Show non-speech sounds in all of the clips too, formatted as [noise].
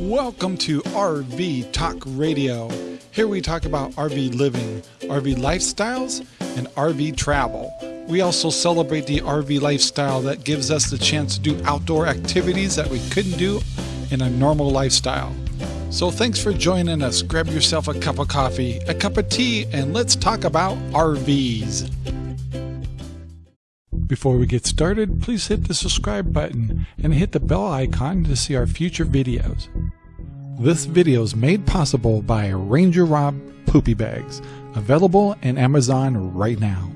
Welcome to RV Talk Radio. Here we talk about RV living, RV lifestyles, and RV travel. We also celebrate the RV lifestyle that gives us the chance to do outdoor activities that we couldn't do in a normal lifestyle. So thanks for joining us. Grab yourself a cup of coffee, a cup of tea, and let's talk about RVs. Before we get started, please hit the subscribe button and hit the bell icon to see our future videos. This video is made possible by Ranger Rob Poopy Bags, available in Amazon right now.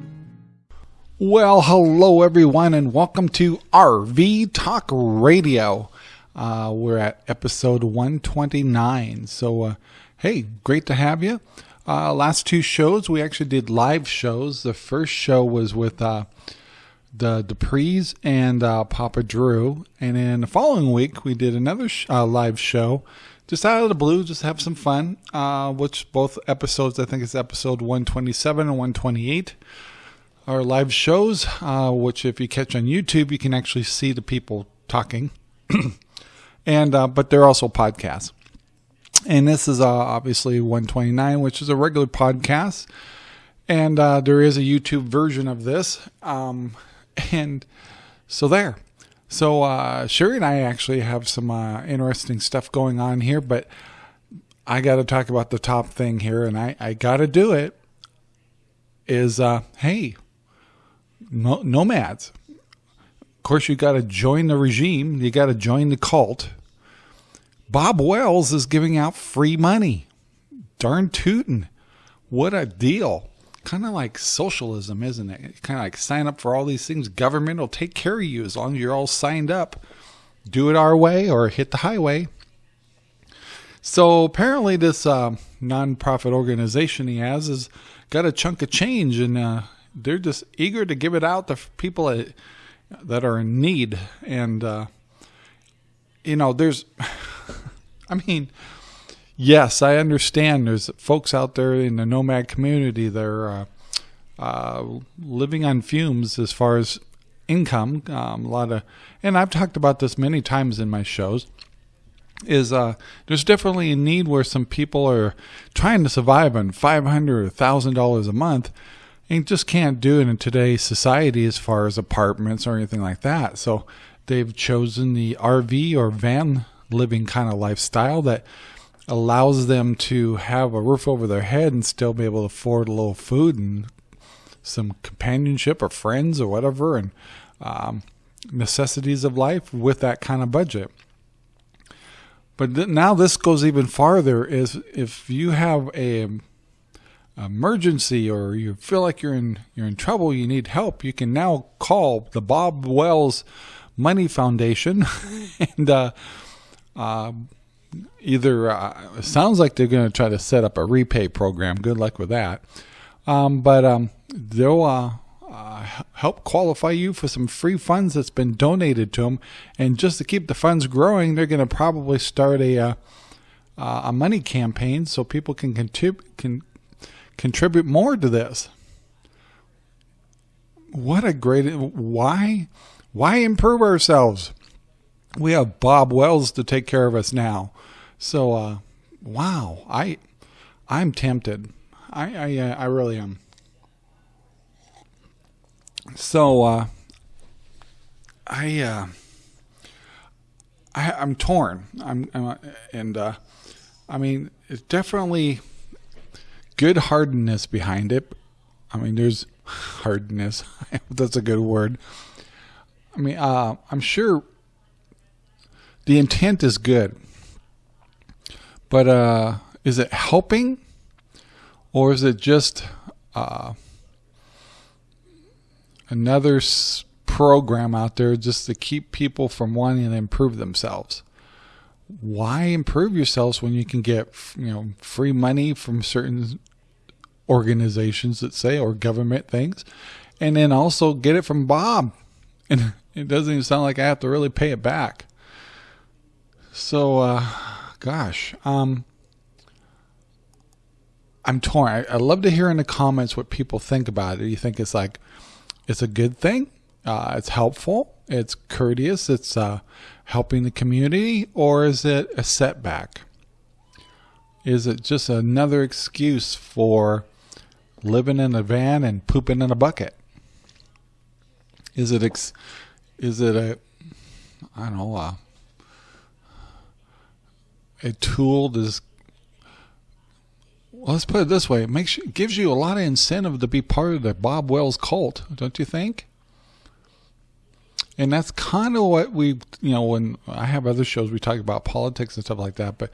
Well, hello everyone, and welcome to RV Talk Radio. Uh, we're at episode 129. So, uh, hey, great to have you. Uh, last two shows, we actually did live shows. The first show was with uh, the Duprees and uh, Papa Drew. And then the following week, we did another sh- uh, live show just out of the blue, just have some fun. Uh, which both episodes, I think it's episode 127 and 128, are live shows, uh, which if you catch on YouTube, you can actually see the people talking. [clears throat] and uh, But they're also podcasts. And this is uh, obviously 129, which is a regular podcast. And uh, there is a YouTube version of this. Um, [laughs] and so there. So uh, Sherry and I actually have some uh, interesting stuff going on here, but I got to talk about the top thing here, and I, I got to do it. Is uh, hey, no, nomads. Of course, you got to join the regime. You got to join the cult. Bob Wells is giving out free money. Darn tootin'. What a deal kind of like socialism, isn't it? Kind of like sign up for all these things. Government will take care of you as long as you're all signed up. Do it our way or hit the highway. So apparently, this uh, nonprofit organization he has has got a chunk of change, and uh, they're just eager to give it out to people that, that are in need. And uh, you know, there's, [laughs] I mean yes, I understand. There's folks out there in the nomad community that are uh, uh, living on fumes as far as income. Um, a lot of, and I've talked about this many times in my shows. Is uh, there's definitely a need where some people are trying to survive on five hundred or thousand dollars a month, and just can't do it in today's society as far as apartments or anything like that. So they've chosen the RV or van living kind of lifestyle that allows them to have a roof over their head and still be able to afford a little food and some companionship or friends or whatever and um, necessities of life with that kind of budget. But th- now this goes even farther is if you have a emergency or you feel like you're in you're in trouble, you need help, you can now call the Bob Wells Money Foundation [laughs] and uh, uh, either uh, sounds like they're going to try to set up a repay program. Good luck with that. Um, but um, they'll uh, uh, help qualify you for some free funds that's been donated to them. And just to keep the funds growing, they're going to probably start a uh, uh, a money campaign so people can contribute can contribute more to this. What a great why why improve ourselves? We have Bob Wells to take care of us now. So, uh, wow, I, I'm tempted. I, I, uh, I really am. So, uh, I, uh, I, I'm torn. I'm, I'm uh, and, uh, I mean, it's definitely good hardness behind it. I mean, there's hardness. [laughs] That's a good word. I mean, uh, I'm sure the intent is good. But uh, is it helping, or is it just uh, another program out there just to keep people from wanting to improve themselves? Why improve yourselves when you can get you know free money from certain organizations that say or government things, and then also get it from Bob? [laughs] And it doesn't even sound like I have to really pay it back. So. Uh, gosh, um, I'm torn. I, I love to hear in the comments what people think about it. You think it's like it's a good thing? Uh, it's helpful. It's courteous. It's uh, helping the community or is it a setback? Is it just another excuse for living in a van and pooping in a bucket? Is it ex- is it a I don't know a, a tool to well, let's put it this way: it makes gives you a lot of incentive to be part of the Bob Wells cult, don't you think? And that's kind of what we, you know, when I have other shows, we talk about politics and stuff like that. But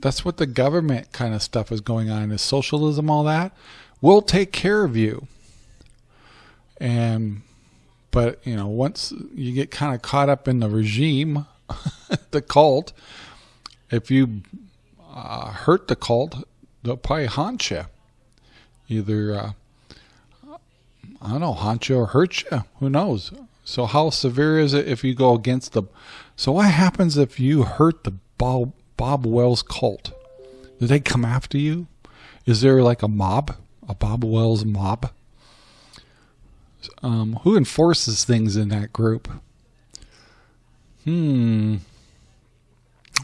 that's what the government kind of stuff is going on is socialism, all that. We'll take care of you. And, but, you know, once you get kind of caught up in the regime, [laughs] the cult, if you uh, hurt the cult, they'll probably haunt you. Either, uh, I don't know, haunt you or hurt you. Who knows? So how severe is it if you go against the? So what happens if you hurt the Bob, Bob Wells cult? Do they come after you? Is there like a mob, a Bob Wells mob? Um, who enforces things in that group? Hmm.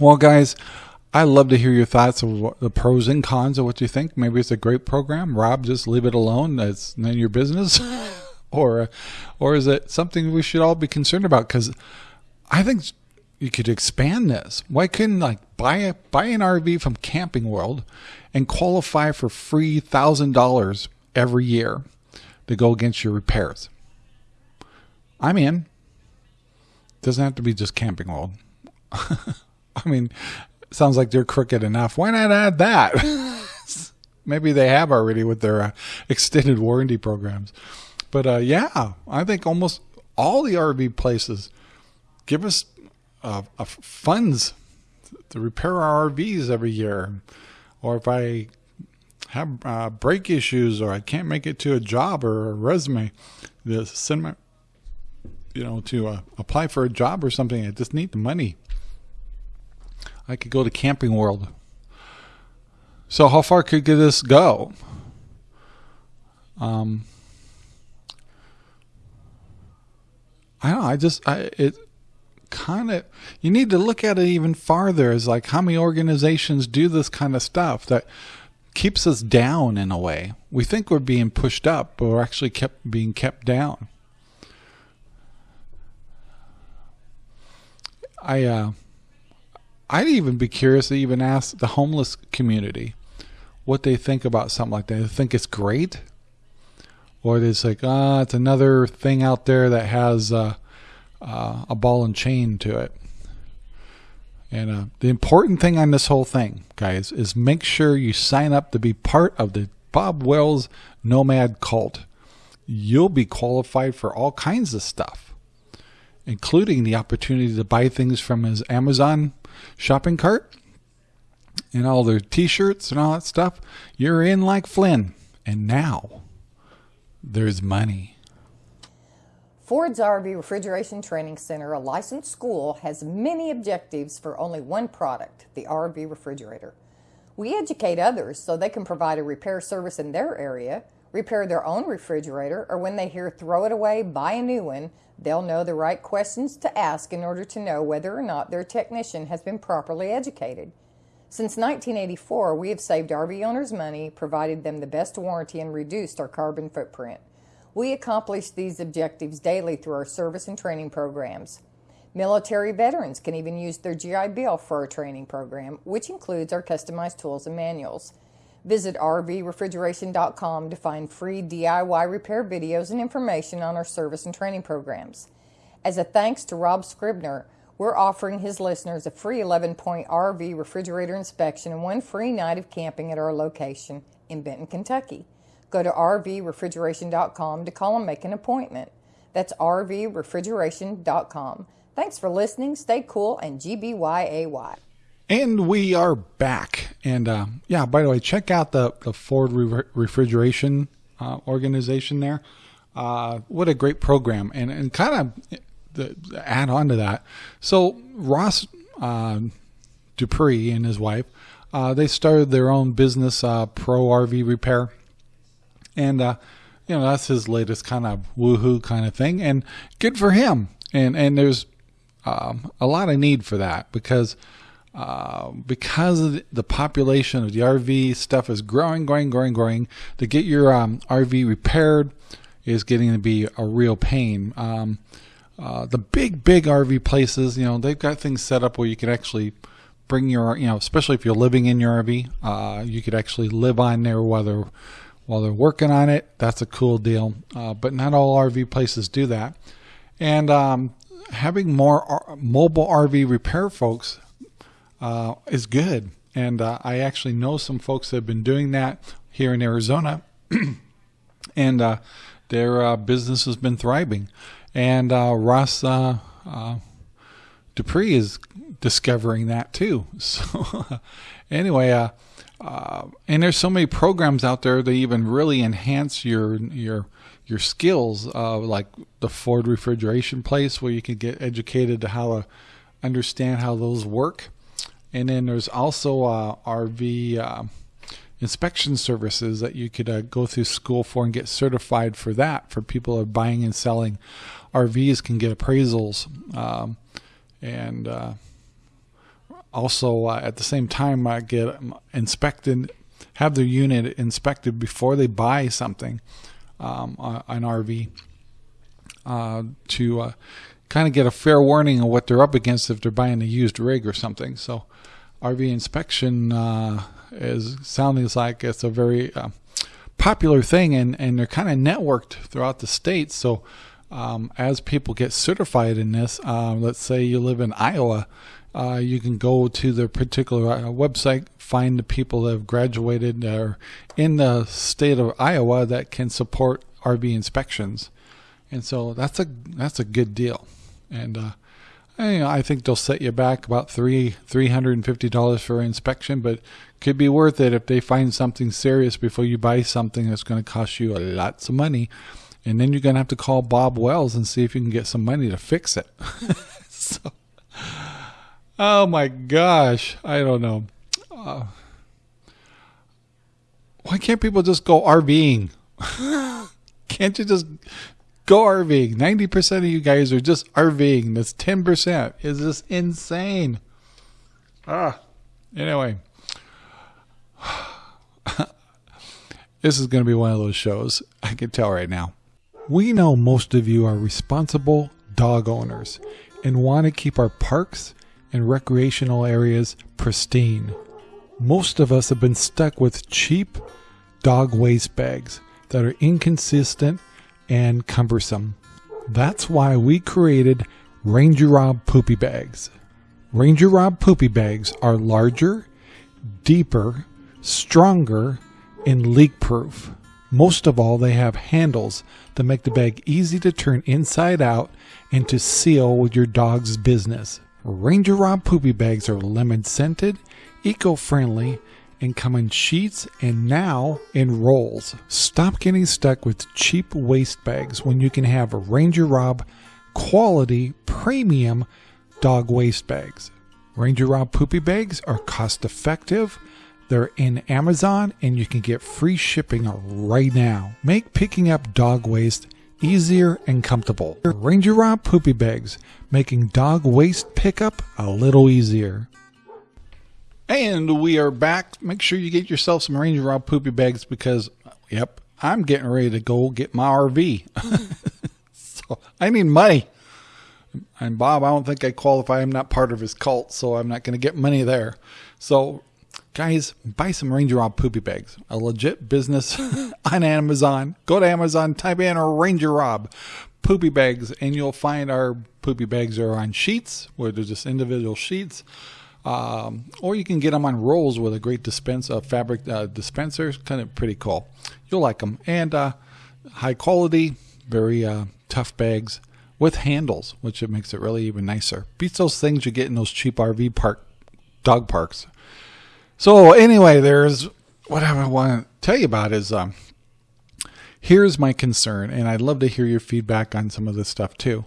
Well, guys, I love to hear your thoughts of the pros and cons of what you think. Maybe it's a great program. Rob, just leave it alone. That's none of your business. [laughs] or or is it something we should all be concerned about? Because I think you could expand this. Why couldn't like buy a buy an RV from Camping World and qualify for free thousand dollars every year to go against your repairs? I'm in. Doesn't have to be just Camping World. [laughs] [laughs] I mean, sounds like they're crooked enough. Why not add that? [laughs] Maybe they have already with their uh, extended warranty programs. But uh, yeah, I think almost all the RV places give us uh, uh, funds to repair our RVs every year. Or if I have uh, brake issues or I can't make it to a job or a resume, the send my, you know, to uh, apply for a job or something. I just need the money. I could go to Camping World. So how far could this go? Um, I don't know, I just I it kind of you need to look at it even farther as like how many organizations do this kind of stuff that keeps us down in a way. We think we're being pushed up, but we're actually kept being kept down. I uh I'd even be curious to even ask the homeless community what they think about something like that. They think it's great or it's like ah, it's another thing out there that has uh, uh, a ball and chain to it. And uh, the important thing on this whole thing, guys, is make sure you sign up to be part of the Bob Wells Nomad Cult. You'll be qualified for all kinds of stuff, including the opportunity to buy things from his Amazon shopping cart and all their t-shirts and all that stuff. You're in like Flynn. And now there's money. Ford's RV Refrigeration Training Center, a licensed school, has many objectives for only one product, the RV refrigerator. We educate others so they can provide a repair service in their area, repair their own refrigerator, or when they hear throw it away, buy a new one, they'll know the right questions to ask in order to know whether or not their technician has been properly educated. Since 1984, we have saved RV owners money, provided them the best warranty, and reduced our carbon footprint. We accomplish these objectives daily through our service and training programs. Military veterans can even use their GI Bill for our training program, which includes our customized tools and manuals. Visit rvrefrigeration.com to find free DIY repair videos and information on our service and training programs. As a thanks to Rob Scribner, we're offering his listeners a free 11 point RV refrigerator inspection and one free night of camping at our location in Benton, Kentucky. Go to rvrefrigeration.com to call and make an appointment. That's rvrefrigeration.com. Thanks for listening. Stay cool and GBYAY. And we are back. And uh, yeah, by the way, check out the, the Ford Re- Refrigeration uh, organization there. Uh, what a great program. And, and kind of the, add on to that. So Ross uh, Dupree and his wife, uh, they started their own business, uh, Pro RV Repair, and you know that's his latest kind of woohoo kind of thing, and good for him. And and there's um, a lot of need for that because uh, because the population of the RV stuff is growing, growing, growing, growing. To get your um, RV repaired is getting to be a real pain. Um, uh, the big, big RV places, you know, they've got things set up where you can actually bring your, you know, especially if you're living in your RV, uh, you could actually live on there while they're while they're working on it. That's a cool deal. Uh, but not all RV places do that. And um, having more R- mobile RV repair folks uh, is good. And uh, I actually know some folks that have been doing that here in Arizona, [clears throat] and uh, their uh, business has been thriving. And uh, Ross uh, Dupree is discovering that too. [laughs] So, anyway, and there's so many programs out there that even really enhance your your your skills, like the Ford refrigeration place, where you can get educated to how to understand how those work and then there's also uh, RV uh, inspection services that you could uh, go through school for and get certified for that. For people who are buying and selling RVs, can get appraisals, um, and uh, also uh, at the same time uh, get inspected, have their unit inspected before they buy something, um, an RV, to kind of get a fair warning of what they're up against if they're buying a used rig or something. So RV inspection uh, is sounding like it's a very uh, popular thing, and, and they're kind of networked throughout the state. So um, as people get certified in this, uh, let's say you live in Iowa, uh, you can go to the particular uh, website, find the people that have graduated or in the state of Iowa that can support RV inspections, and so that's a that's a good deal, and uh, I think they'll set you back about three three hundred and fifty dollars for inspection, but could be worth it if they find something serious before you buy something that's going to cost you lots of money, and then you're going to have to call Bob Wells and see if you can get some money to fix it. [laughs] so, oh my gosh, I don't know. Uh, why can't people just go RVing? [laughs] can't you just Go RVing. 90% of you guys are just RVing. That's 10%. Is this insane? Ah. Anyway. [sighs] this is going to be one of those shows. I can tell right now. We know most of you are responsible dog owners and want to keep our parks and recreational areas pristine. Most of us have been stuck with cheap dog waste bags that are inconsistent and cumbersome. That's why we created Ranger Rob Poopy Bags. Ranger Rob Poopy Bags are larger, deeper, stronger, and leak proof. Most of all, they have handles that make the bag easy to turn inside out and to seal with your dog's business. Ranger Rob Poopy Bags are lemon scented, eco friendly, and come in sheets and now in rolls. Stop getting stuck with cheap waste bags when you can have Ranger Rob quality premium dog waste bags. Ranger Rob poopy bags are cost effective. They're in Amazon and you can get free shipping right now. Make picking up dog waste easier and comfortable. Ranger Rob poopy bags, making dog waste pickup a little easier. And we are back. Make sure you get yourself some Ranger Rob poopy bags because, yep, I'm getting ready to go get my RV. [laughs] so I need money. And Bob, I don't think I qualify. I'm not part of his cult, so I'm not going to get money there. So, guys, buy some Ranger Rob poopy bags. A legit business [laughs] on Amazon. Go to Amazon, type in Ranger Rob poopy bags, and you'll find our poopy bags are on sheets, where they're just individual sheets. Um, or you can get them on rolls with a great dispense of fabric uh, dispensers. Kind of pretty cool. You'll like them. And uh, high quality, very uh, tough bags with handles, which it makes it really even nicer. Beats those things you get in those cheap RV park dog parks. So anyway, there's what I want to tell you about is um, here's my concern, and I'd love to hear your feedback on some of this stuff too.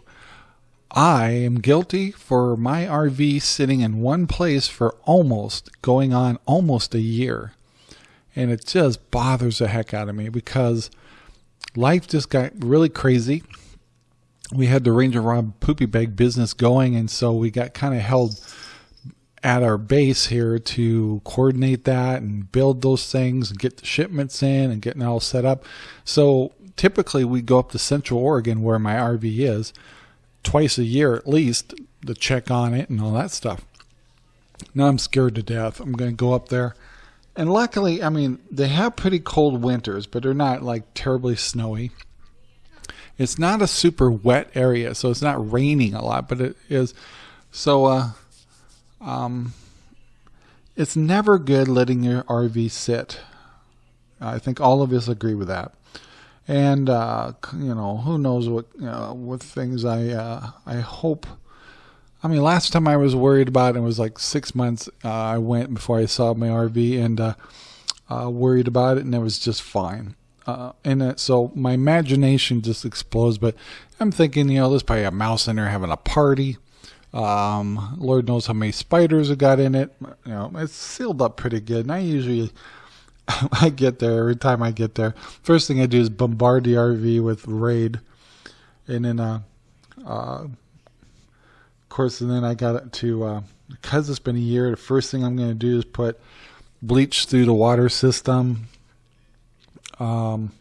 I am guilty for my RV sitting in one place for almost going on almost a year. And it just bothers the heck out of me because life just got really crazy. we had the Ranger Rob poopy bag business going, and so we got kind of held at our base here to coordinate that and build those things and get the shipments in and getting all set up. So typically we go up to Central Oregon where my RV is twice a year at least to check on it and all that stuff. Now I'm scared to death. I'm going to go up there. And luckily, I mean, they have pretty cold winters, but they're not like terribly snowy. It's not a super wet area, so it's not raining a lot, but it is. So, uh, um, it's never good letting your RV sit. I think all of us agree with that. And uh, you know, who knows what know, what things I uh, I hope. I mean, last time I was worried about it, it was like six months. Uh, I went before I saw my RV and uh, uh, worried about it, and it was just fine. Uh, and so my imagination just explodes. But I'm thinking, you know, there's probably a mouse in there having a party. Um, Lord knows how many spiders have got in it. You know, it's sealed up pretty good. And I usually, [laughs] I get there every time I get there. First thing I do is bombard the RV with raid, and then, uh, uh, of course, and then I got to uh, because it's been a year. The first thing I'm going to do is put bleach through the water system um,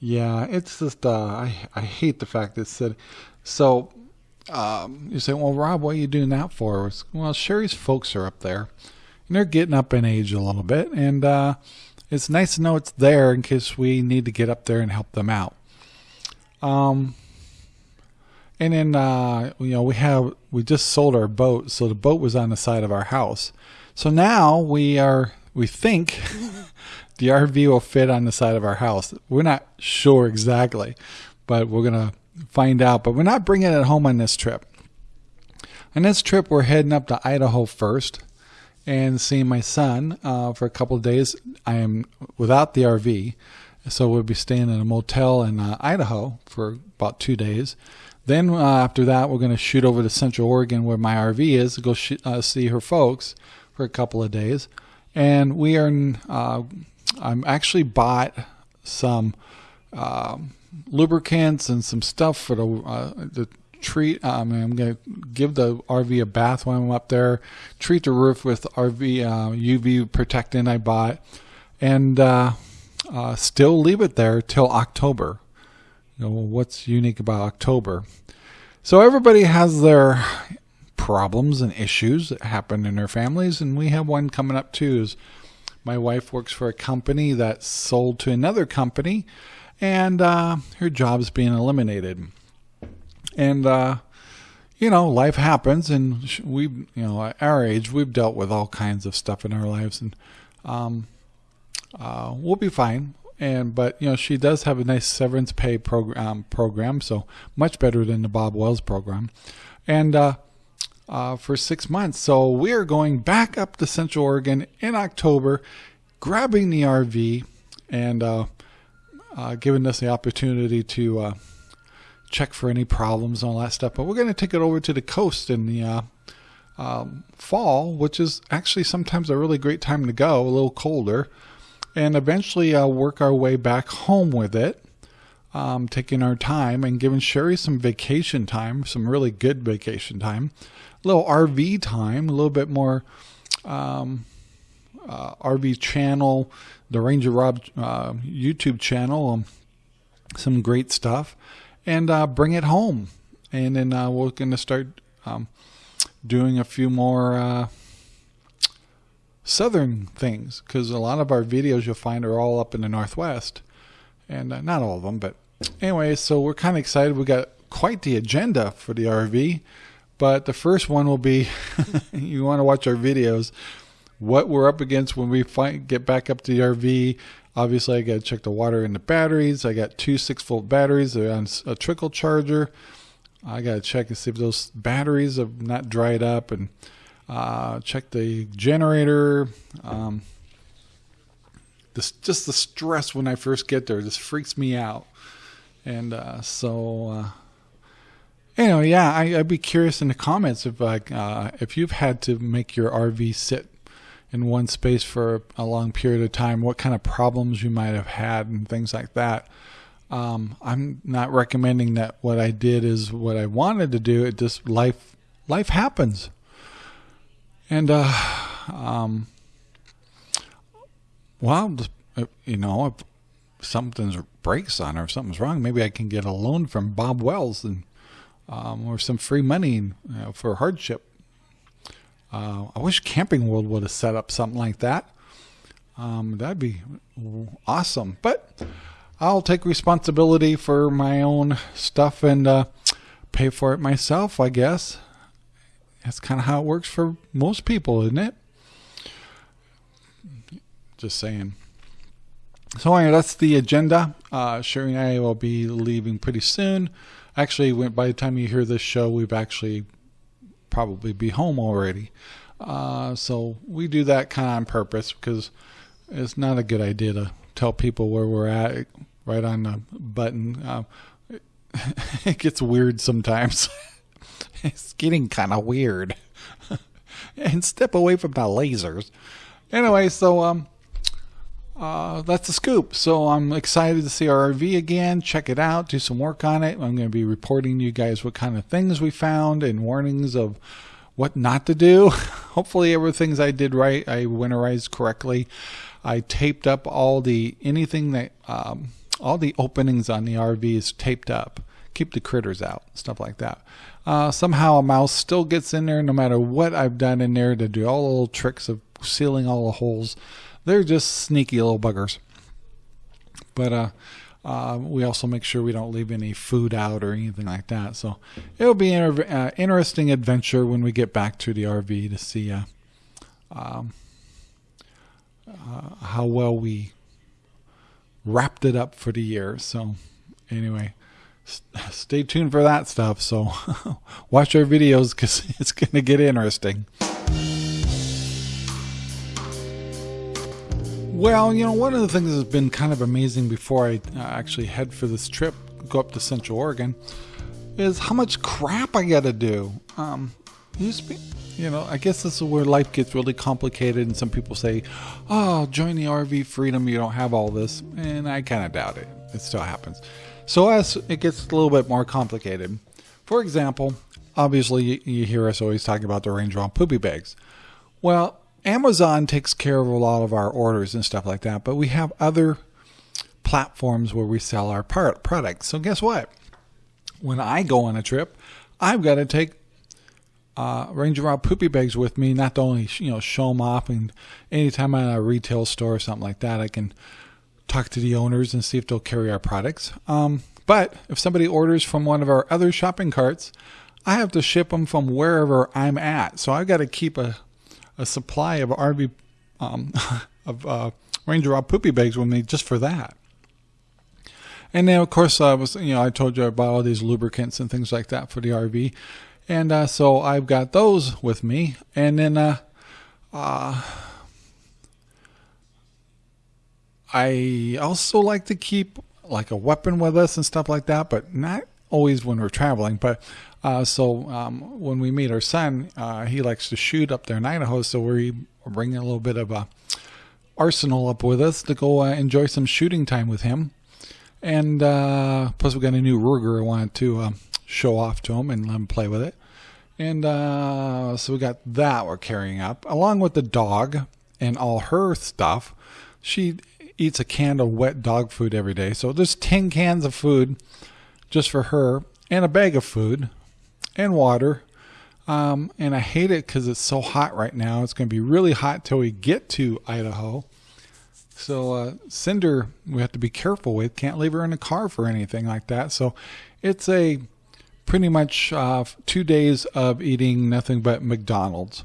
yeah, it's just uh, I I hate the fact that it said so. Um, you say, well, Rob, what are you doing that for? Well, Sherry's folks are up there, they're getting up in age a little bit, and uh, it's nice to know it's there in case we need to get up there and help them out. Um, and then uh, you know we have we just sold our boat, so the boat was on the side of our house. So now we are we think [laughs] the RV will fit on the side of our house. We're not sure exactly, but we're to find out. But we're not bringing it home on this trip. On this trip, we're heading up to Idaho first and seeing my son uh, for a couple of days. I am without the RV, so we'll be staying in a motel in uh, Idaho for about two days. Then uh, after that, we're going to shoot over to Central Oregon where my RV is to go sh- uh, see her folks for a couple of days. And we are uh, I'm actually bought some uh, lubricants and some stuff for the uh, the treat. Mean, I'm going to give the RV a bath when I'm up there. Treat the roof with RV uh, UV protectant I bought, and uh, uh, still leave it there till October. You know what's unique about October? So everybody has their problems and issues that happen in their families, and we have one coming up too. Is my wife works for a company that sold to another company, and uh, her job's being eliminated. And uh, you know, life happens, and we, you know, at our age, we've dealt with all kinds of stuff in our lives, and um, uh, we'll be fine. And but you know, she does have a nice severance pay program, program, so much better than the Bob Wells program, and uh, uh, for six months. So we are going back up to Central Oregon in October, grabbing the RV and uh, uh, giving us the opportunity to uh, check for any problems and all that stuff. But we're going to take it over to the coast in the uh, um, fall, which is actually sometimes a really great time to go, a little colder, and eventually uh, work our way back home with it. Um, taking our time and giving Sherry some vacation time, some really good vacation time, a little RV time, a little bit more um, uh, RV channel, the Ranger Rob uh, YouTube channel, um, some great stuff, and uh, bring it home. And then uh, we're going to start um, doing a few more uh, southern things because a lot of our videos you'll find are all up in the northwest, and uh, not all of them, but anyway. So we're kind of excited. We got quite the agenda for the RV. But the first one will be [laughs] you want to watch our videos, what we're up against when we get back up to the RV. Obviously, I got to check the water in the batteries. I got two six volt batteries. They're on a trickle charger. I got to check and see if those batteries have not dried up and uh, check the generator. Um, this, just the stress when I first get there just freaks me out. And uh, so uh, Anyway, yeah, I, would be curious in the comments if like uh, if you've had to make your RV sit in one space for a long period of time, what kind of problems you might have had and things like that. Um, I'm not recommending that what I did is what I wanted to do. It just life life happens, and uh, um, well, you know, if something's breaks on or if something's wrong, maybe I can get a loan from Bob Wells and um, or some free money you know, for hardship. Uh, I wish Camping World would have set up something like that. Um, that'd be awesome. But I'll take responsibility for my own stuff and uh, pay for it myself, I guess. That's kind of how it works for most people, isn't it? Just saying. So anyway, that's the agenda. Uh, Sherry and I will be leaving pretty soon. Actually, by the time you hear this show, we've actually probably be home already. Uh, so we do that kind of on purpose because it's not a good idea to tell people where we're at right on the button. Uh, [laughs] it gets weird sometimes. [laughs] it's getting kind of weird. [laughs] and step away from the lasers. Anyway, so um, uh, that's the scoop. So I'm excited to see our RV again. Check it out. Do some work on it. I'm going to be reporting to you guys what kind of things we found and warnings of what not to do. [laughs] Hopefully everything's I did right. I winterized correctly. I taped up all the anything that um, all the openings on the RV is taped up. Keep the critters out, stuff like that. Uh, somehow a mouse still gets in there no matter what I've done in there to do all the little tricks of sealing all the holes. They're just sneaky little buggers. But uh, uh, we also make sure we don't leave any food out or anything like that. So it'll be an uh, interesting adventure when we get back to the RV to see uh, um, uh, how well we wrapped it up for the year. So anyway, st- stay tuned for that stuff. So [laughs] watch our videos because [laughs] it's going to get interesting. Well, you know, one of the things that's been kind of amazing before I uh, actually head for this trip, go up to Central Oregon, is how much crap I got to do. Um, be, you know, I guess this is where life gets really complicated, and some people say, "Oh, join the RV freedom, you don't have all this," and I kind of doubt it. It still happens. So as it gets a little bit more complicated, for example, obviously you hear us always talking about the Ranger Rob poopy bags. Well, Amazon takes care of a lot of our orders and stuff like that, but we have other platforms where we sell our products. So guess what? When I go on a trip, I've got to take uh, Ranger Rob poopy bags with me, not to only you know show them off, and anytime I'm at a retail store or something like that, I can talk to the owners and see if they'll carry our products. Um, but if somebody orders from one of our other shopping carts, I have to ship them from wherever I'm at. So I've got to keep a a supply of RV um, [laughs] of uh, Ranger Rob poopy bags with me just for that. And then, of course, I was you know I told you I about all these lubricants and things like that for the RV, and uh, so I've got those with me. And then uh, uh, I also like to keep like a weapon with us and stuff like that, but not always when we're traveling. But uh, so um, when we meet our son, uh, he likes to shoot up there in Idaho, so we bring a little bit of a arsenal up with us to go uh, enjoy some shooting time with him. And uh, plus, we got a new Ruger I wanted to uh, show off to him and let him play with it. And so we got that we're carrying up, along with the dog and all her stuff. She eats a can of wet dog food every day, so there's 10 cans of food just for her and a bag of food and water. Um, and I hate it because it's so hot right now. It's going to be really hot till we get to Idaho. So uh, Cinder, we have to be careful with. Can't leave her in the car for anything like that. So it's a pretty much uh, two days of eating nothing but McDonald's,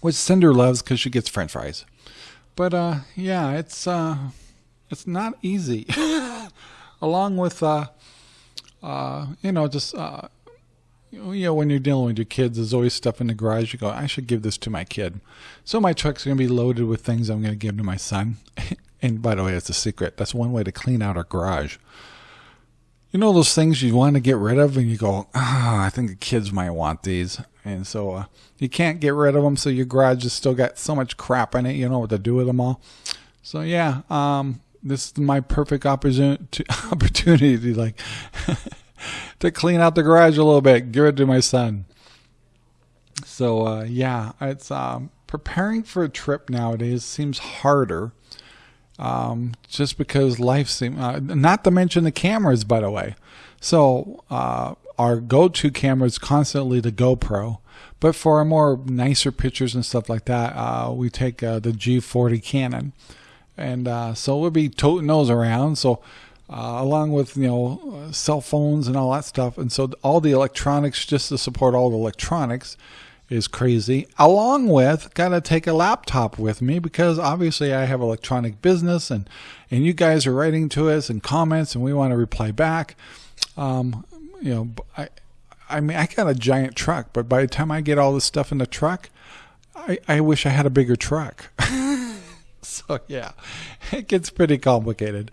which Cinder loves because she gets French fries. But uh, yeah, it's uh, it's not easy. [laughs] Along with uh, uh, you know just you know, when you're dealing with your kids, there's always stuff in the garage. You go, I should give this to my kid. So my truck's going to be loaded with things I'm going to give to my son. [laughs] and by the way, that's a secret. That's one way to clean out our garage. You know those things you want to get rid of, and you go, ah, I think the kids might want these, and so uh, you can't get rid of them. So your garage has still got so much crap in it. You know what to do with them all. So yeah, um, this is my perfect [laughs] opportunity, opportunity like [laughs] to clean out the garage a little bit, give it to my son. So uh, yeah, it's um, preparing for a trip nowadays seems harder. Um, just because life seems, uh, not to mention the cameras, by the way. So uh, our go-to camera is constantly the GoPro, but for our more nicer pictures and stuff like that, uh, we take uh, the G40 Canon, and uh, so we'll be toting those around. So uh, along with you know cell phones and all that stuff, and so all the electronics just to support all the electronics is crazy. Along with, gotta take a laptop with me because obviously I have electronic business and and you guys are writing to us and comments and we want to reply back. Um, you know, I I mean I got a giant truck, but by the time I get all this stuff in the truck, I I wish I had a bigger truck. [laughs] so yeah, it gets pretty complicated.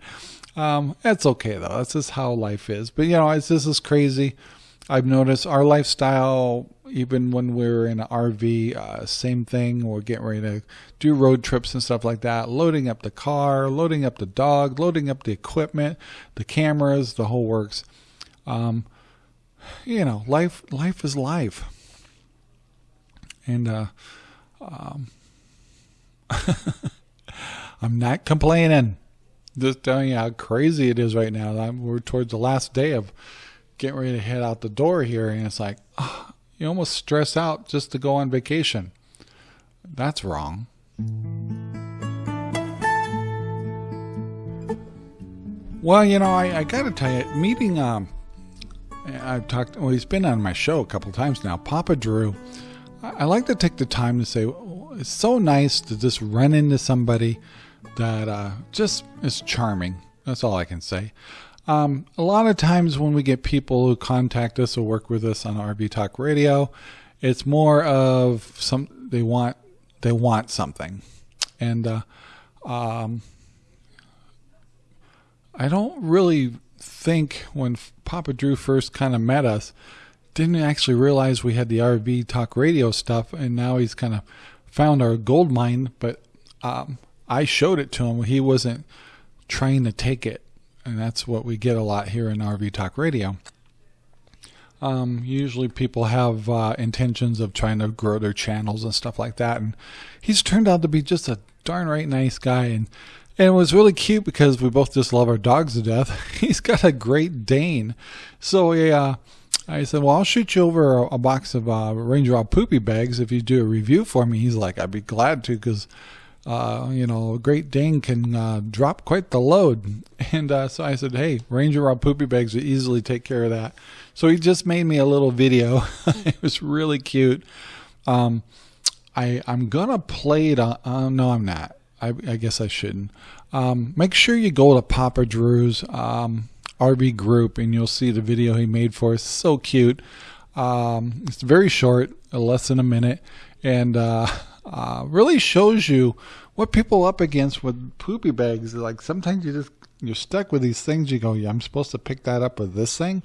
Um, that's okay though. That's just how life is. But you know, it's this is crazy. I've noticed our lifestyle, even when we're in an RV, uh, same thing. We're getting ready to do road trips and stuff like that. Loading up the car, loading up the dog, loading up the equipment, the cameras, the whole works. Um, you know, life life is life, and uh, um, [laughs] I'm not complaining. Just telling you how crazy it is right now. I'm, we're towards the last day of getting ready to head out the door here, and it's like, oh, you almost stress out just to go on vacation. That's wrong. Well, you know, I, I got to tell you, meeting, um, I've talked, well, he's been on my show a couple times now, Papa Drew. I, I like to take the time to say, oh, it's so nice to just run into somebody that uh, just is charming. That's all I can say. Um, a lot of times when we get people who contact us or work with us on RV Talk Radio, it's more of some they want they want something, and uh, um, I don't really think when Papa Drew first kind of met us, didn't actually realize we had the RV Talk Radio stuff, and now he's kind of found our gold mine. But um, I showed it to him; he wasn't trying to take it and that's what we get a lot here in RV Talk Radio. Um, usually people have uh, intentions of trying to grow their channels and stuff like that, and he's turned out to be just a darn right nice guy, and and it was really cute because we both just love our dogs to death. [laughs] he's got a Great Dane, so yeah. I said, well, I'll shoot you over a, box of uh, Ranger poopy bags if you do a review for me. He's like, I'd be glad to because uh, you know, Great Dane can uh, drop quite the load. [laughs] And uh, so I said, hey, Ranger Rob Poopy Bags would easily take care of that. So he just made me a little video. [laughs] it was really cute. Um, I, I'm going to play it. On, uh, no, I'm not. I, I guess I shouldn't. Um, make sure you go to Papa Drew's um, RV group and you'll see the video he made for us. So cute. Um, it's very short, less than a minute. And [laughs] uh, really shows you what people up against with poopy bags. Like sometimes you just you're stuck with these things. You go, yeah, I'm supposed to pick that up with this thing,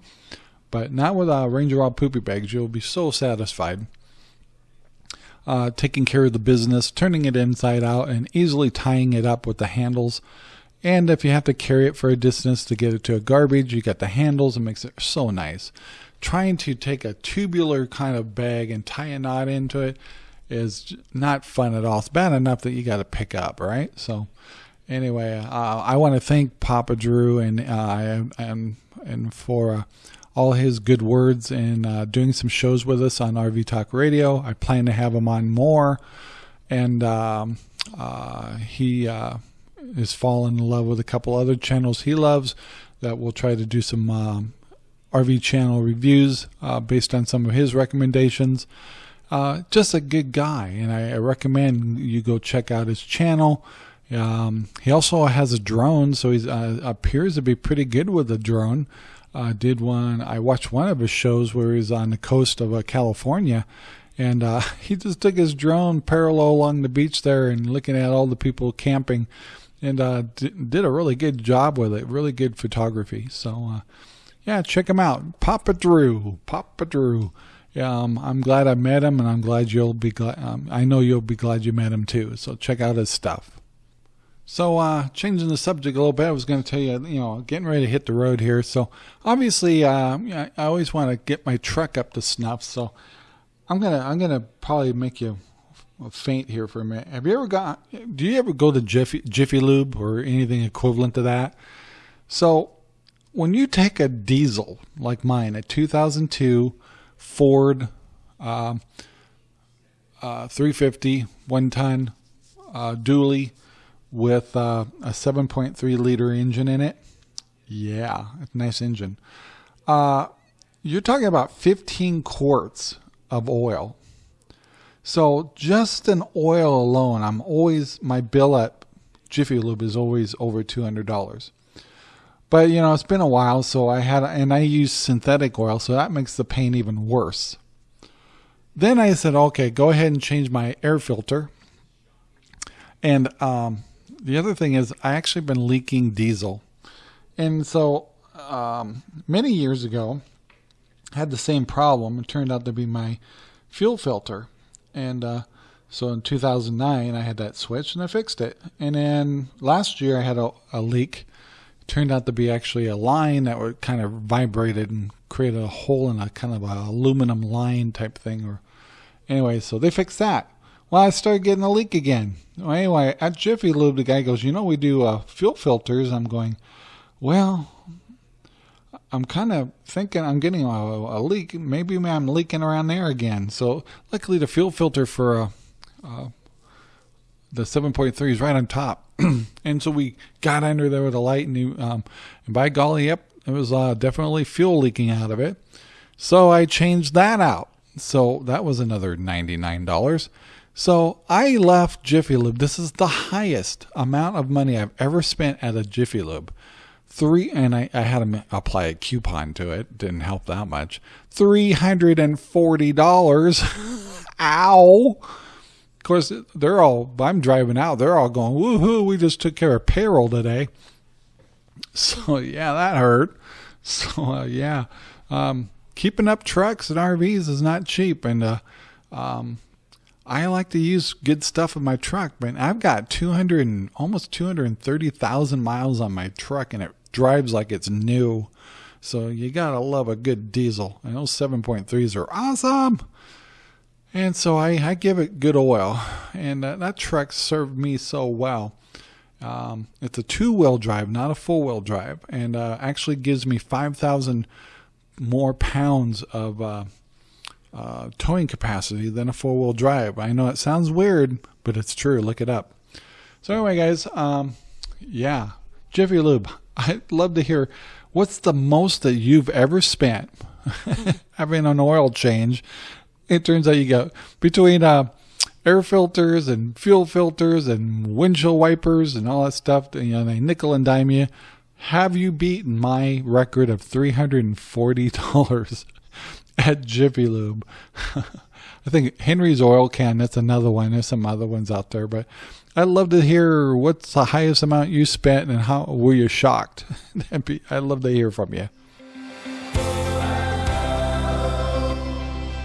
but not with uh, Ranger Rob poopy bags. You'll be so satisfied. Uh, taking care of the business, turning it inside out, and easily tying it up with the handles. And if you have to carry it for a distance to get it to a garbage, you got the handles. It makes it so nice. Trying to take a tubular kind of bag and tie a knot into it is not fun at all. It's bad enough that you got to pick up, right? So, anyway, uh, I want to thank Papa Drew and uh, and and for uh, all his good words and uh, doing some shows with us on RV Talk Radio. I plan to have him on more, and um, uh, he uh, is fallen in love with a couple other channels he loves that we'll try to do some um, RV channel reviews based on some of his recommendations. Uh, just a good guy, and I, I, recommend you go check out his channel. Um, he also has a drone, so he uh, appears to be pretty good with a drone. Uh, did one? I watched one of his shows where he's on the coast of uh, California, and uh, [laughs] he just took his drone parallel along the beach there and looking at all the people camping, and did a really good job with it. Really good photography. So, yeah, check him out, Papa Drew. Papa Drew um, I'm glad I met him, and I'm glad you'll be glad. Um, I know you'll be glad you met him too. So check out his stuff. So, uh, changing the subject a little bit, I was going to tell you, you know, getting ready to hit the road here. So, obviously, uh, I always want to get my truck up to snuff. So, I'm gonna, I'm gonna probably make you faint here for a minute. Have you ever got? Do you ever go to Jiffy, Jiffy Lube or anything equivalent to that? So, when you take a diesel like mine, a 2002 Ford uh, uh, 350 one ton uh, dually with uh, a 7.3 liter engine in it. Yeah, a nice engine. Uh, you're talking about 15 quarts of oil. So just an oil alone, I'm always my bill at Jiffy Lube is always over two hundred dollars. But you know, it's been a while, so I had and I use synthetic oil, so that makes the pain even worse. Then I said, okay, go ahead and change my air filter. And um, the other thing is, I actually been leaking diesel, and so um, many years ago, I had the same problem. It turned out to be my fuel filter, and uh, so in 2009, I had that switch and I fixed it. And then last year, I had a, a leak. Turned out to be actually a line that would kind of vibrated and created a hole in a kind of a aluminum line type thing. Or anyway, so they fixed that. Well, I started getting a leak again. Well, anyway, at Jiffy Lube, the guy goes, "You know, we do uh, fuel filters." I'm going, "Well, I'm kind of thinking I'm getting a, a, leak. Maybe I'm leaking around there again." So, luckily, the fuel filter for uh, uh, the 7.3 is right on top, [clears throat] and so we got under there with a light, and, you, um, and by golly, yep, it was uh, definitely fuel leaking out of it. So I changed that out. So that was another $99. So I left Jiffy Lube. This is the highest amount of money I've ever spent at a Jiffy Lube. Three, and I, I had to apply a coupon to it. Didn't help that much. $340. [laughs] Ow. Of course, they're all, I'm driving out. They're all going, woohoo, we just took care of payroll today. [laughs] So, yeah, that hurt. So, uh, yeah. Um, keeping up trucks and RVs is not cheap. And, uh, um, I like to use good stuff in my truck, but I've got 200 and almost 230,000 miles on my truck and it drives like it's new. So you gotta love a good diesel. And those 7.3s are awesome. And so I, I give it good oil. And that, that truck served me so well. Um, it's a two wheel drive, not a four wheel drive, and uh, actually gives me 5,000 more pounds of uh, uh, towing capacity than a four wheel drive. I know it sounds weird, but it's true. Look it up. So, anyway, guys, um, yeah, Jiffy Lube. [laughs] I'd love to hear what's the most that you've ever spent [laughs] having an oil change. It turns out you got between uh, air filters and fuel filters and windshield wipers and all that stuff. You know, they nickel and dime you. Have you beaten my record of three hundred and forty dollars [laughs] at Jiffy Lube. [laughs] I think Henry's Oil Can, that's another one. There's some other ones out there, but I'd love to hear what's the highest amount you spent and how were you shocked? [laughs] I'd love to hear from you.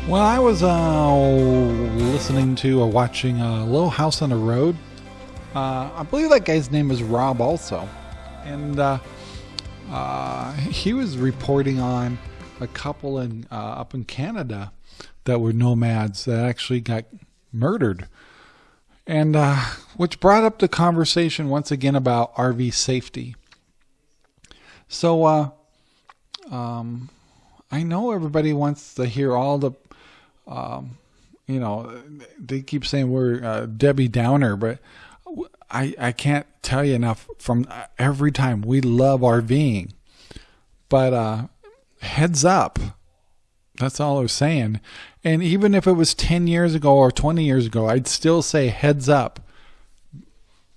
Well, I was uh, listening to or watching uh, Little House on the Road. Uh, I believe that guy's name is Rob also. And uh, uh, he was reporting on a couple in uh, up in Canada that were nomads that actually got murdered, and uh, which brought up the conversation once again about RV safety. So, uh, um, I know everybody wants to hear all the, um, you know, they keep saying we're uh, Debbie Downer, but I I can't tell you enough. From uh, every time we love RVing, but uh, heads up. That's all I was saying. And even if it was 10 years ago or 20 years ago, I'd still say heads up.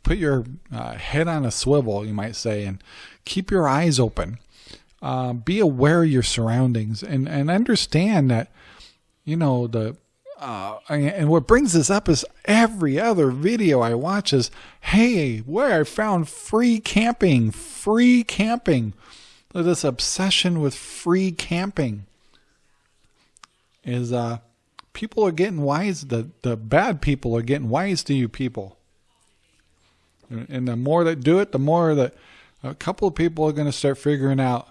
Put your uh, head on a swivel, you might say, and keep your eyes open. Uh, be aware of your surroundings and, and understand that, you know, the uh, and what brings this up is every other video I watch is, hey, where I found free camping, free camping. This obsession with free camping. Is uh people are getting wise the the bad people are getting wise to you people. And the more that do it, the more that a couple of people are going to start figuring out,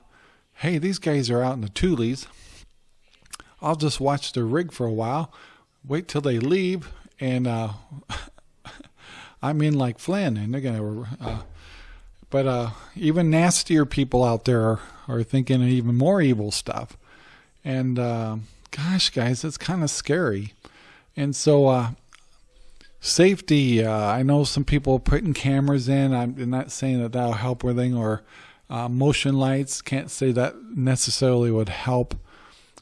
hey, these guys are out in the Tules. I'll just watch their rig for a while, wait till they leave, and uh, [laughs] I'm in like Flynn, and they're gonna. Uh, but uh, even nastier people out there are, are thinking even more evil stuff, and uh, gosh, guys, it's kind of scary. And so, uh, safety. Uh, I know some people are putting cameras in. I'm not saying that that'll help anything, or uh, motion lights. Can't say that necessarily would help.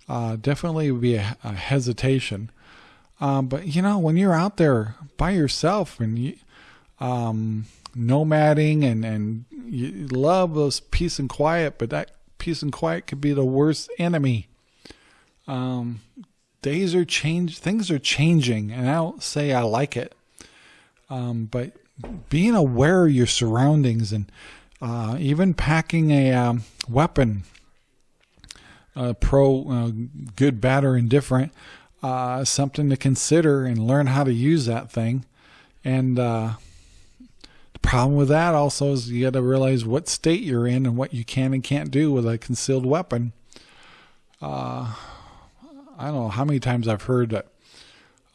Uh, definitely would be a, a hesitation. Um, but you know, when you're out there by yourself and you, um, nomading and and you love those peace and quiet, but that peace and quiet could be the worst enemy. Um, days are change, things are changing, and I don't say I like it. Um, but being aware of your surroundings and uh, even packing a um, weapon, uh, pro, uh, good, bad, or indifferent, uh, something to consider and learn how to use that thing. And uh, the problem with that also is you got to realize what state you're in and what you can and can't do with a concealed weapon. Uh, I don't know how many times I've heard that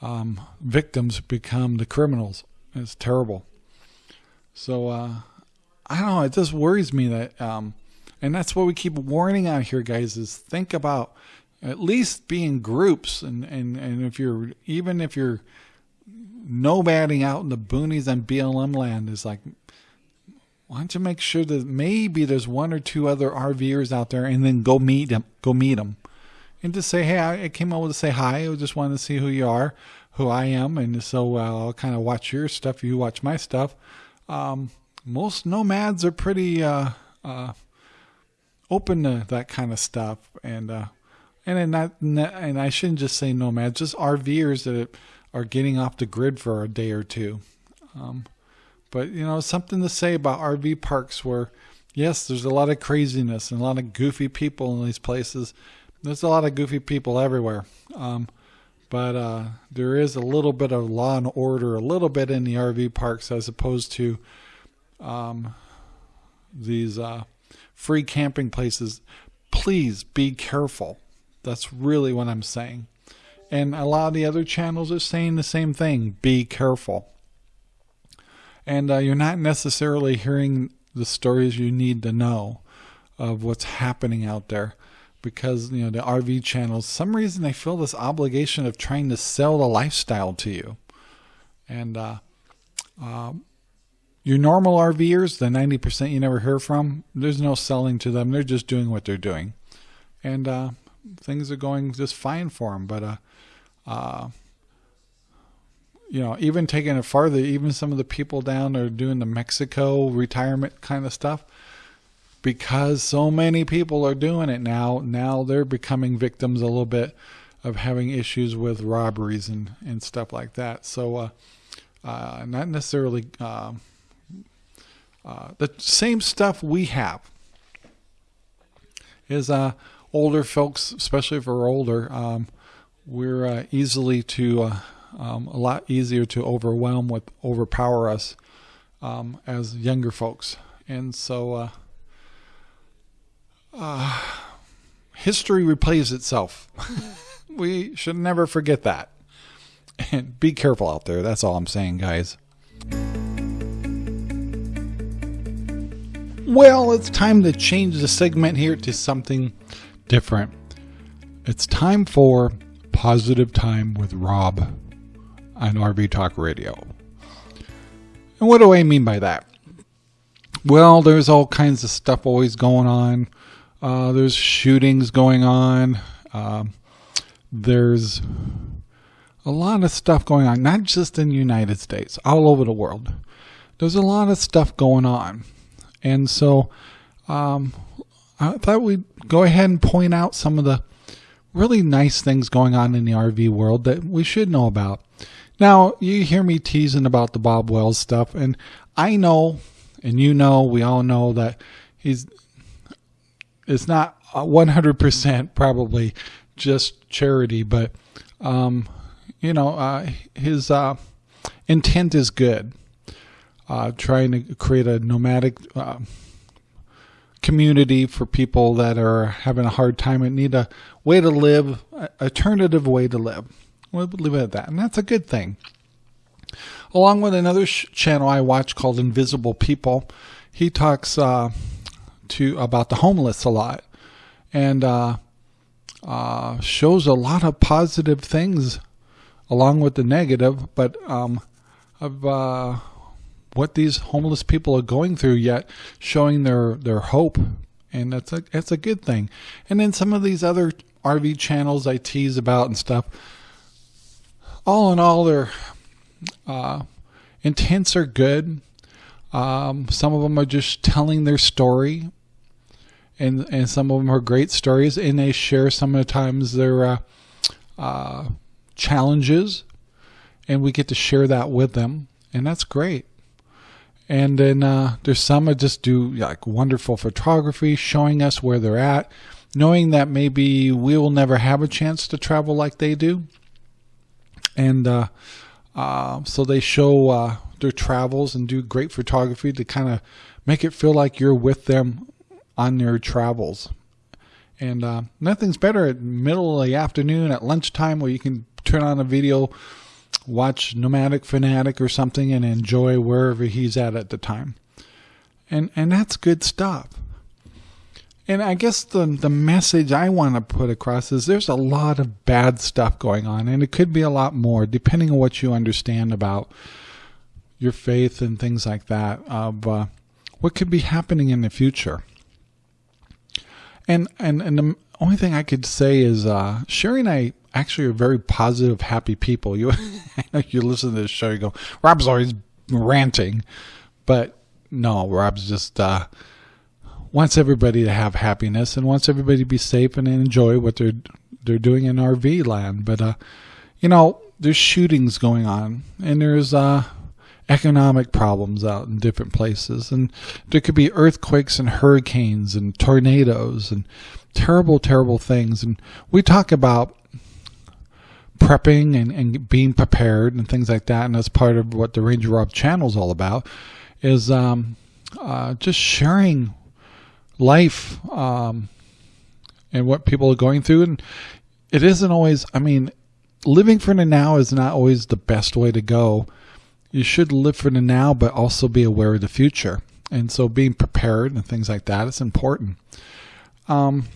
um, victims become the criminals. It's terrible. So uh, I don't know. It just worries me that, um, and that's what we keep warning out here, guys. Is think about at least being groups, and and and if you're even if you're nomading out in the boonies on BLM land, is like why don't you make sure that maybe there's one or two other RVers out there, and then go meet them. Go meet them and just say, hey, I came over to say hi. I just wanted to see who you are, who I am, and so uh, I'll kind of watch your stuff. You watch my stuff. Um, most nomads are pretty uh, uh, open to that kind of stuff, and uh, and not, and I shouldn't just say nomads, just RVers that are getting off the grid for a day or two. Um, but you know, something to say about RV parks where, yes, there's a lot of craziness and a lot of goofy people in these places there's a lot of goofy people everywhere. Um, but uh, there is a little bit of law and order, a little bit in the RV parks as opposed to um, these uh, free camping places. Please be careful. That's really what I'm saying. And a lot of the other channels are saying the same thing be careful. And uh, you're not necessarily hearing the stories you need to know of what's happening out there because you know the RV channels some reason they feel this obligation of trying to sell the lifestyle to you and uh, uh, your normal RVers the 90% you never hear from there's no selling to them they're just doing what they're doing and uh, things are going just fine for them but uh, uh, you know even taking it farther even some of the people down there doing the Mexico retirement kind of stuff because so many people are doing it now, now they're becoming victims a little bit of having issues with robberies and, and stuff like that. So, uh, uh, not necessarily uh, uh the same stuff we have is uh, older folks, especially if we're older, um, we're uh, easily to um, a lot easier to overwhelm with overpower us um, as younger folks, and so uh, history replays itself. [laughs] we should never forget that. And be careful out there. That's all I'm saying, guys. Well, it's time to change the segment here to something different. It's time for Positive Time with Rob on RV Talk Radio. And what do I mean by that? Well, there's all kinds of stuff always going on uh, there's shootings going on. Uh, there's a lot of stuff going on, not just in the United States, all over the world. There's a lot of stuff going on. And so um, I thought we'd go ahead and point out some of the really nice things going on in the RV world that we should know about. Now, you hear me teasing about the Bob Wells stuff, and I know, and you know, we all know that he's it's not 100% probably just charity, but um, you know, uh, his uh, intent is good. Uh, trying to create a nomadic uh, community for people that are having a hard time and need a way to live, alternative way to live. We'll leave it at that. And that's a good thing. Along with another channel I watch called Invisible People, he talks uh, to about the homeless a lot and uh, uh, shows a lot of positive things along with the negative, but um, uh, what these homeless people are going through, yet showing their their hope, and that's a that's a good thing. And then some of these other RV channels I tease about and stuff. All in all, their uh, intents are good. Um, some of them are just telling their story, and and some of them are great stories, and they share some sometimes their uh, uh, challenges, and we get to share that with them, and that's great. And then uh, there's some that just do like wonderful photography, showing us where they're at, knowing that maybe we will never have a chance to travel like they do. And uh, uh, so they show uh, their travels and do great photography to kind of make it feel like you're with them on their travels. And uh, nothing's better at middle of the afternoon at lunchtime where you can turn on a video watch Nomadic Fanatic or something and enjoy wherever he's at at the time. And and that's good stuff. And I guess the the message I want to put across is there's a lot of bad stuff going on and it could be a lot more depending on what you understand about your faith and things like that of uh, what could be happening in the future. And and and the only thing I could say is uh, Sherry and I actually are very positive, happy people. You, [laughs] you listen to this show, you go, Rob's always ranting, but no, Rob's just uh, wants everybody to have happiness and wants everybody to be safe and enjoy what they're they're doing in RV land. But uh, you know, there's shootings going on, and there's uh, economic problems out in different places, and there could be earthquakes and hurricanes and tornadoes and terrible, terrible things. And we talk about prepping and, and being prepared and things like that. And that's part of what the Ranger Rob channel is all about is um, uh, just sharing life um, and what people are going through. And it isn't always, I mean, living for the now is not always the best way to go. You should live for the now, but also be aware of the future. And so being prepared and things like that is important. Um,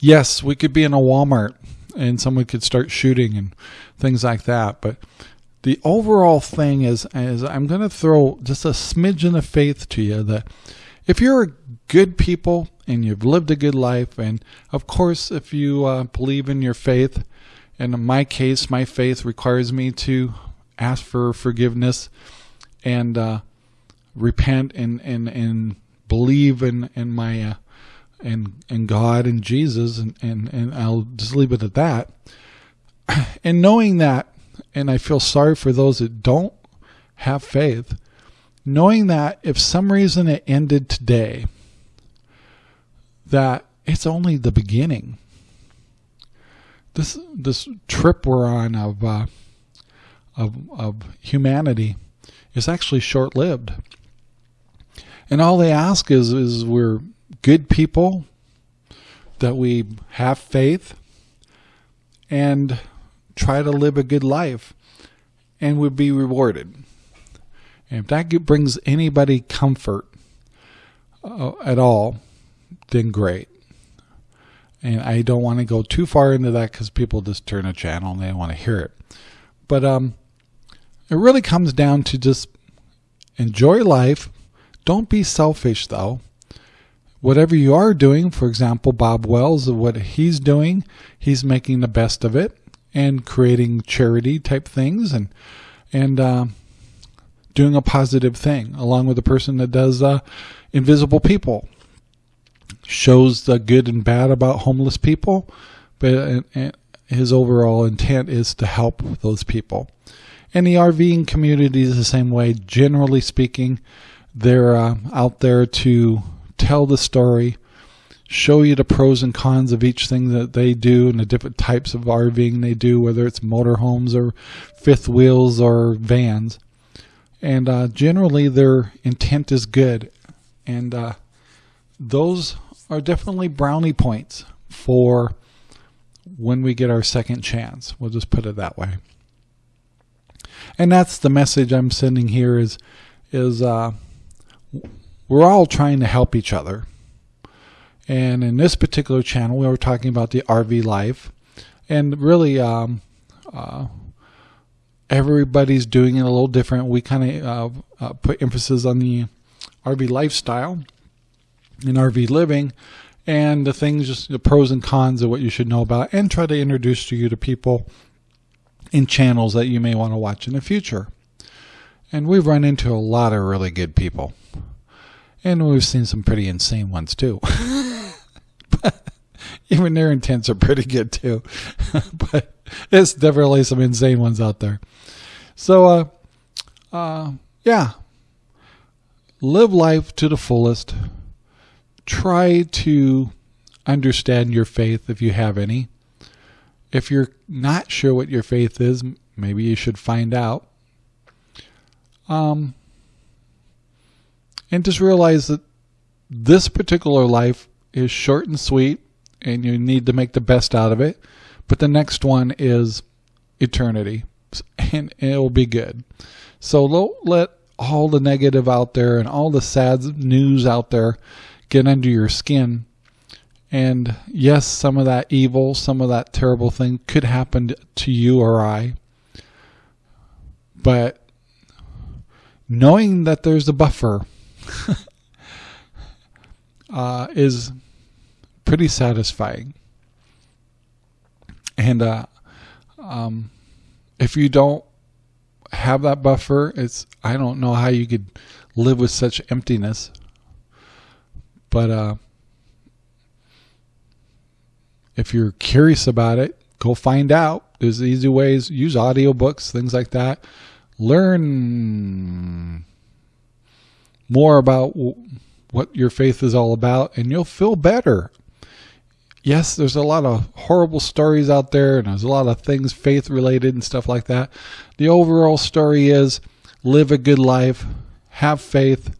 yes, we could be in a Walmart and someone could start shooting and things like that. But the overall thing is, is I'm going to throw just a smidgen of faith to you that if you're good people and you've lived a good life, and of course, if you uh, believe in your faith, and in my case, my faith requires me to ask for forgiveness and uh, repent and, and, and believe in, in my uh, and and God and Jesus and, and, and I'll just leave it at that. [clears throat] And knowing that, and I feel sorry for those that don't have faith, knowing that if some reason it ended today, that it's only the beginning. This this trip we're on of uh, of of humanity is actually short lived. And all they ask is is we're good people, that we have faith, and try to live a good life, and would be rewarded. And if that brings anybody comfort uh, at all, then great. And I don't want to go too far into that because people just turn a channel and they want to hear it. But um, it really comes down to just enjoy life. Don't be selfish, though whatever you are doing, for example, Bob Wells, what he's doing, he's making the best of it and creating charity type things and and uh, doing a positive thing, along with the person that does uh, Invisible People, shows the good and bad about homeless people, but uh, his overall intent is to help those people. And the RVing community is the same way. Generally speaking, they're uh, out there to tell the story, show you the pros and cons of each thing that they do and the different types of RVing they do, whether it's motorhomes or fifth wheels or vans. and uh, generally their intent is good, and uh, those are definitely brownie points for when we get our second chance. We'll just put it that way. And that's the message I'm sending here is is uh, we're all trying to help each other. And in this particular channel, we were talking about the RV life, and really, um, uh, everybody's doing it a little different. We kind of uh, uh, put emphasis on the RV lifestyle and RV living, and the things, just the pros and cons of what you should know about, and try to introduce to you to people in channels that you may want to watch in the future. And we've run into a lot of really good people. And we've seen some pretty insane ones too. [laughs] even their intents are pretty good too. [laughs] but it's definitely some insane ones out there. So, uh, uh, yeah, live life to the fullest. Try to understand your faith if you have any. If you're not sure what your faith is, maybe you should find out. Um, and just realize that this particular life is short and sweet, and you need to make the best out of it. But the next one is eternity, and it will be good. So let all the negative out there and all the sad news out there get under your skin. And yes, some of that evil, some of that terrible thing could happen to you or I. But knowing that there's a buffer [laughs] uh, is pretty satisfying. And uh, um, if you don't have that buffer, it's I don't know how you could live with such emptiness. But uh, if you're curious about it, go find out. There's easy ways. Use audiobooks, things like that. Learn more about what your faith is all about, and you'll feel better. Yes, there's a lot of horrible stories out there, and there's a lot of things faith related and stuff like that. The overall story is live a good life, have faith.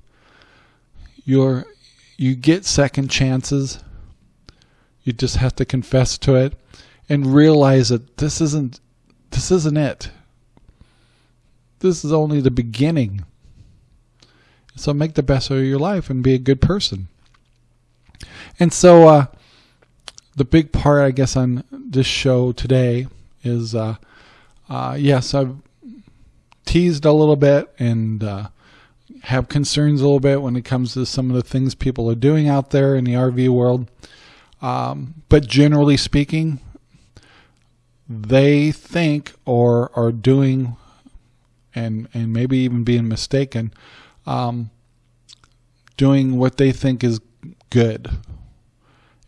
You're, you get second chances. You just have to confess to it and realize that this isn't this isn't it. This is only the beginning. So make the best of your life and be a good person. And so uh, the big part, I guess, on this show today is, uh, uh, yes, I've teased a little bit and uh, have concerns a little bit when it comes to some of the things people are doing out there in the RV world. Um, but generally speaking, they think or are doing and and maybe even being mistaken um, doing what they think is good.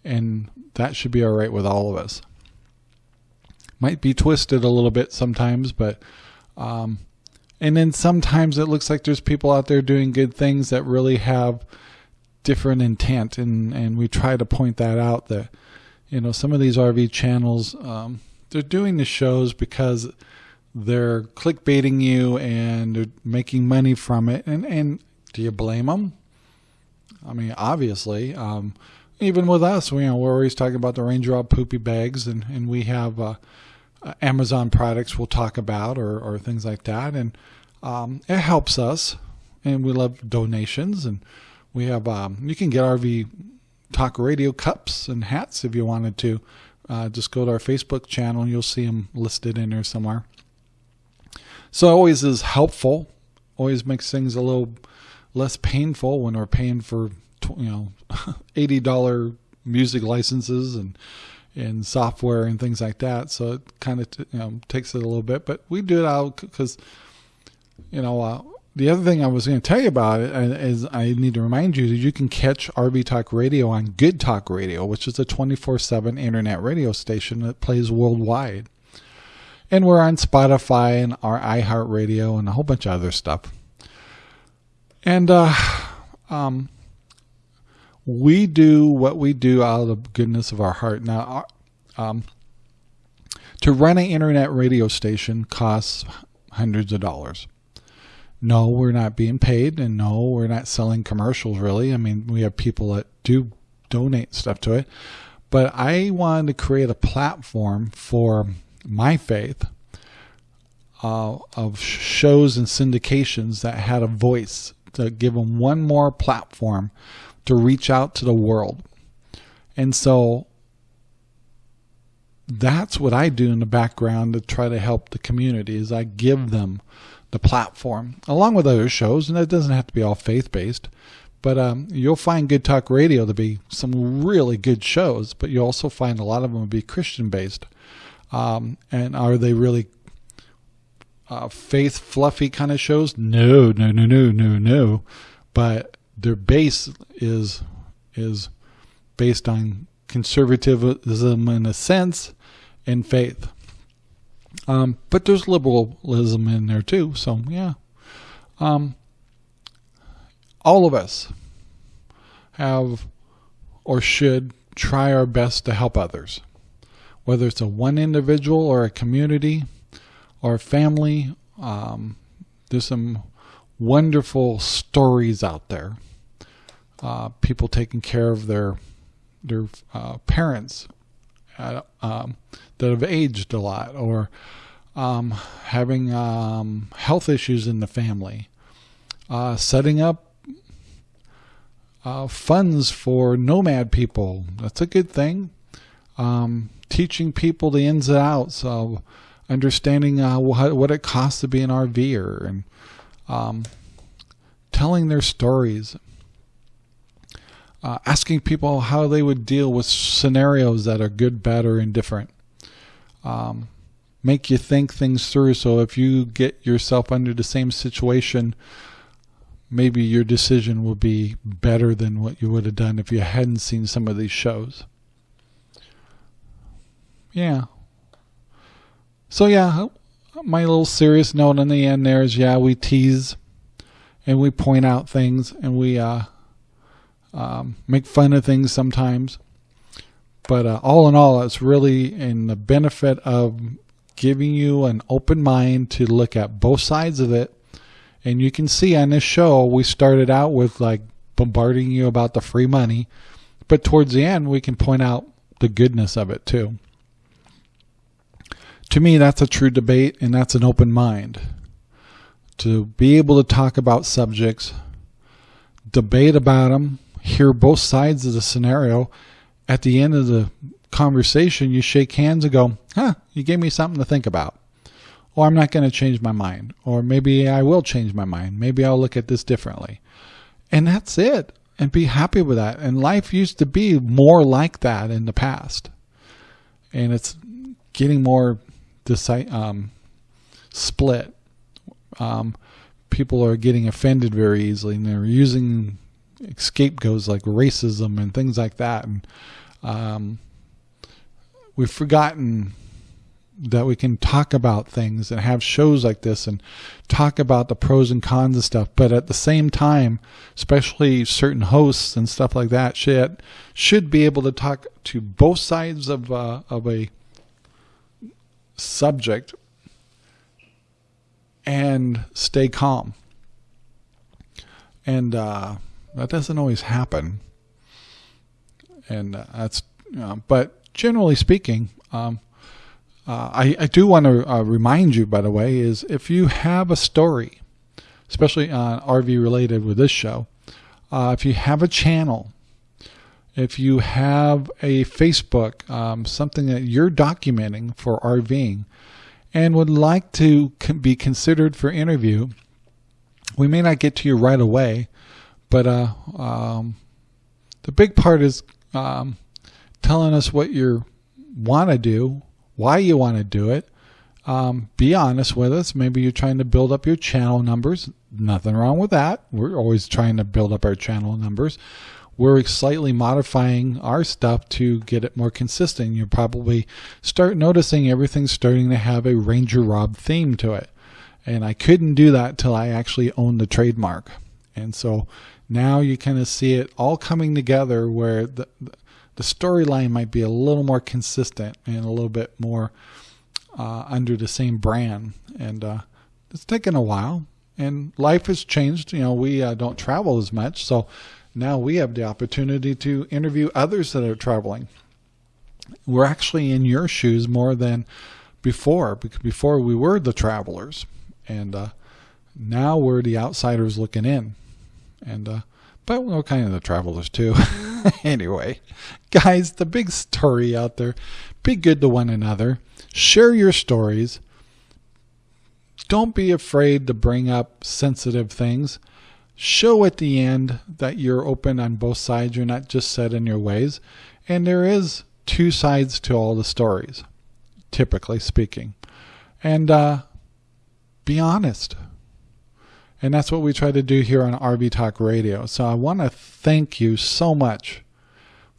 And that should be all right with all of us. Might be twisted a little bit sometimes, but um, and then sometimes it looks like there's people out there doing good things that really have different intent, and and we try to point that out that you know some of these RV channels um, they're doing the shows because they're clickbaiting you and making money from it. And, and do you blame them? I mean, obviously, um, even with us, we, you know, we're always talking about the Ranger Rob poopy bags and, and we have, uh, Amazon products we'll talk about or, or things like that. And, um, it helps us and we love donations and we have, um, you can get RV talk radio cups and hats if you wanted to. Uh, just go to our Facebook channel and you'll see them listed in there somewhere. So it always is helpful, always makes things a little less painful when we're paying for you know [laughs] eighty dollar music licenses and and software and things like that. So it kind of you know takes it a little bit, but we do it out because you know. Uh, the other thing I was going to tell you about is I need to remind you that you can catch RV Talk Radio on Good Talk Radio, which is a 24/7 internet radio station that plays worldwide. And we're on Spotify and our iHeartRadio and a whole bunch of other stuff. And uh, um, we do what we do out of the goodness of our heart. Now, um, to run an internet radio station costs hundreds of dollars. no, we're not being paid, and no, we're not selling commercials really. I mean, we have people that do donate stuff to it, but I wanted to create a platform for my faith uh, of shows and syndications that had a voice to give them one more platform to reach out to the world. And so that's what I do in the background to try to help the community is I give them the platform along with other shows and it doesn't have to be all faith-based but um, you'll find good talk radio to be some really good shows but you also find a lot of them will be christian based um, and are they really uh, faith fluffy kind of shows? No no no no no no. But their base is is based on conservatism in a sense and faith. Um, but there's liberalism in there too. So yeah, um, all of us have or should try our best to help others, whether it's a one individual or a community or a family. Um, there's some wonderful stories out there. Uh, people taking care of their their uh, parents uh, um, that have aged a lot or um, having um, health issues in the family, uh, setting up uh, funds for nomad people. That's a good thing. Teaching people the ins and outs of understanding uh, what, what, it costs to be an RVer and um, telling their stories. Uh, asking people how they would deal with scenarios that are good, bad, or indifferent. Um, make you think things through. So if you get yourself under the same situation, maybe your decision will be better than what you would have done if you hadn't seen some of these shows. Yeah. So yeah, my little serious note in the end there is yeah, we tease and we point out things and we uh, um, make fun of things sometimes. But uh, all in all, it's really in the benefit of giving you an open mind to look at both sides of it. And you can see on this show, we started out with like bombarding you about the free money, but towards the end, we can point out the goodness of it too. To me, that's a true debate and that's an open mind. To be able to talk about subjects, debate about them, hear both sides of the scenario, at the end of the conversation, you shake hands and go, huh, you gave me something to think about. Or I'm not going to change my mind. Or maybe I will change my mind. Maybe I'll look at this differently. And that's it. And be happy with that. And life used to be more like that in the past. And it's getting more um, split. Um, people are getting offended very easily and they're using scapegoats like racism and things like that. And um, we've forgotten that we can talk about things and have shows like this and talk about the pros and cons and stuff. But at the same time, especially certain hosts and stuff like that should should be able to talk to both sides of uh, of a subject and stay calm. And uh, that doesn't always happen. And uh, that's, but generally speaking, um, uh, I, I, do want to uh, remind you, by the way, is if you have a story, especially uh, RV related with this show, uh, if you have a channel, if you have a Facebook, um, something that you're documenting for RVing, and would like to be considered for interview, we may not get to you right away, but uh, um, the big part is um, telling us what you want to do, why you want to do it. Um, be honest with us. Maybe you're trying to build up your channel numbers. Nothing wrong with that. We're always trying to build up our channel numbers. We're slightly modifying our stuff to get it more consistent. You'll probably start noticing everything's starting to have a Ranger Rob theme to it. And I couldn't do that till I actually owned the trademark. And so now you kind of see it all coming together where the, the storyline might be a little more consistent and a little bit more uh, under the same brand. And uh, it's taken a while, and life has changed. You know, we uh, don't travel as much, so now we have the opportunity to interview others that are traveling. We're actually in your shoes more than before, because before we were the travelers, and uh, now we're the outsiders looking in, and uh, but we're kind of the travelers too. [laughs] anyway, guys, the big story out there: be good to one another, share your stories. Don't be afraid to bring up sensitive things. Show at the end that you're open on both sides. You're not just set in your ways. And there is two sides to all the stories, typically speaking. And uh, be honest. And that's what we try to do here on RV Talk Radio. So I want to thank you so much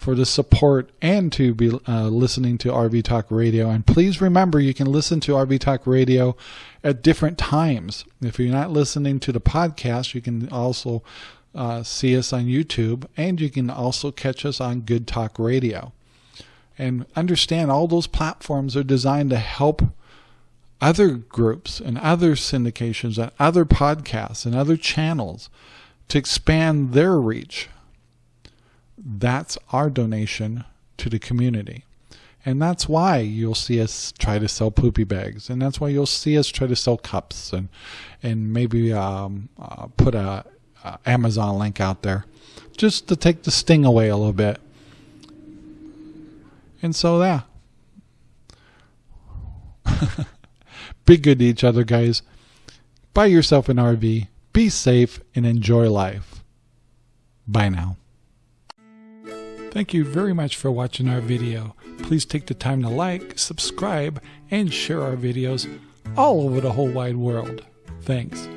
for the support and to be uh, listening to RV Talk Radio. And please remember, you can listen to RV Talk Radio at different times. If you're not listening to the podcast, you can also uh, see us on YouTube and you can also catch us on Good Talk Radio. And understand all those platforms are designed to help other groups and other syndications and other podcasts and other channels to expand their reach that's our donation to the community. And that's why you'll see us try to sell poopy bags. And that's why you'll see us try to sell cups and, and maybe um, uh, put a, a Amazon link out there just to take the sting away a little bit. And so, yeah. [laughs] Be good to each other, guys. Buy yourself an RV. Be safe and enjoy life. Bye now. Thank you very much for watching our video. Please take the time to like, subscribe, and share our videos all over the whole wide world. Thanks.